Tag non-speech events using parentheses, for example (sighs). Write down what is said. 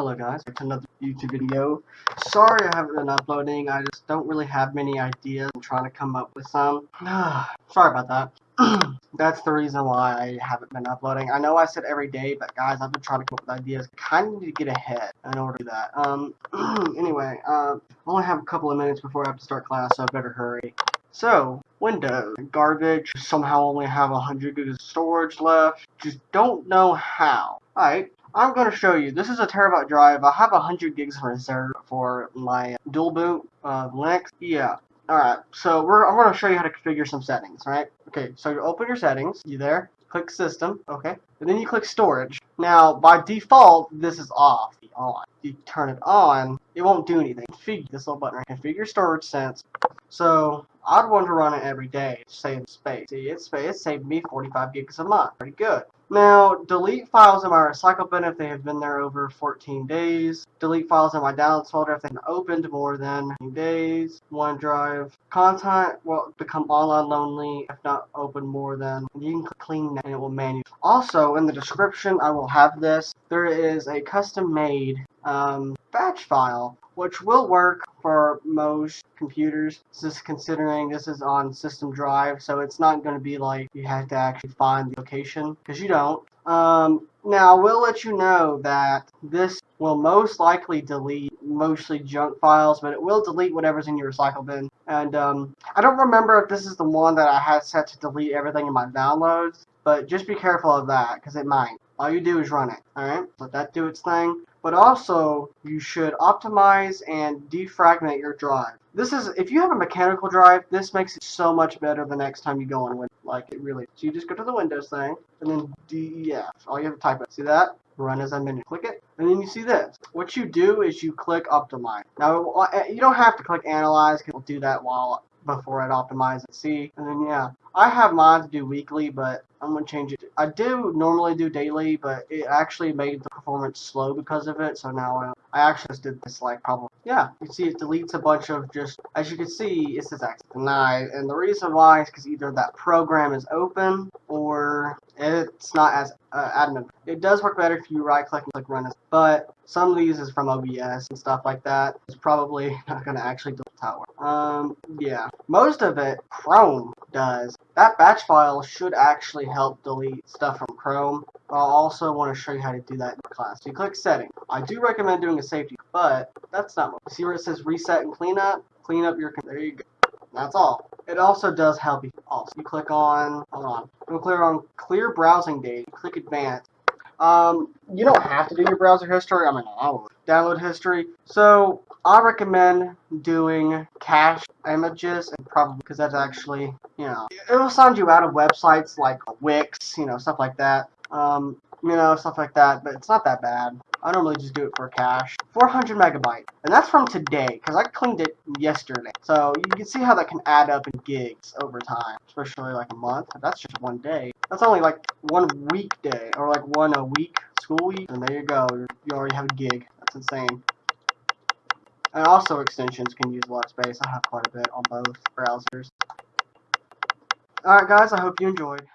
Hello guys, it's another YouTube video. Sorry I haven't been uploading, I just don't really have many ideas. I'm trying to come up with some. (sighs) Sorry about that. (clears throat) That's the reason why I haven't been uploading. I know I said every day, but guys, I've been trying to come up with ideas. Kind of need to get ahead in order to do that. Um, (clears throat) anyway, uh, I only have a couple of minutes before I have to start class, so I better hurry. So, Windows, garbage, somehow only have 100 gigs of storage left, just don't know how. Alright, I'm going to show you. This is a terabyte drive. I have 100 gigs in reserve for my dual boot of Linux. Yeah. Alright, so we're, I'm going to show you how to configure some settings, right? Okay, so you open your settings. You there? Click System. Okay. And then you click Storage. Now, by default, this is off. On. You turn it on, it won't do anything. Configure this little button right Configure storage sense. So, I'd want to run it every day save space. See, it's, it saved me 45 gigs a month. Pretty good. Now, delete files in my recycle bin if they have been there over 14 days. Delete files in my downloads folder if they've been opened more than days. OneDrive. Content will become online lonely if not open more than. You can clean and it will manually. Also, in the description, I will have this. There is a custom made um, batch file which will work for most computers. just considering this is on system drive, so it's not going to be like you have to actually find the location, because you don't. Um, now, we'll let you know that this will most likely delete mostly junk files, but it will delete whatever's in your recycle bin. And um, I don't remember if this is the one that I had set to delete everything in my downloads, but just be careful of that, because it might. All you do is run it, alright? Let that do its thing but also you should optimize and defragment your drive. This is, if you have a mechanical drive, this makes it so much better the next time you go on Windows. Like, it really, so you just go to the Windows thing, and then DEF. All you have to type it. See that? Run as admin. Click it, and then you see this. What you do is you click optimize. Now, uh, you don't have to click analyze, because it'll do that while before I'd optimize it. See, and then yeah, I have mine to do weekly, but I'm gonna change it. I do normally do daily, but it actually made the performance slow because of it. So now I, I actually just did this like probably yeah. You see, it deletes a bunch of just as you can see, it says access denied, and the reason why is because either that program is open or it's not as uh, admin. It does work better if you right click and click run as, but some of these is from OBS and stuff like that. It's probably (laughs) not gonna actually delete tower. Um, yeah, most of it Chrome does. That batch file should actually help delete stuff from Chrome. I'll also want to show you how to do that in class. You click setting. I do recommend doing a safety, but that's not what. See where it says reset and cleanup? Clean up your, there you go. That's all. It also does help you. Also, you click on, hold on. You click on clear browsing data. Click advanced. Um, you don't have to do your browser history. I mean, I would. Download history. So I recommend doing cache images and probably because that's actually, you know, it'll sign you out of websites like Wix, you know, stuff like that. Um, you know, stuff like that, but it's not that bad. I normally just do it for cache. 400 megabyte, and that's from today, because I cleaned it yesterday. So you can see how that can add up in gigs over time, especially like a month. That's just one day. That's only like one weekday, or like one a week, school week, and there you go. You already have a gig. That's insane. And also extensions can use a lot of space. I have quite a bit on both browsers. Alright guys, I hope you enjoyed.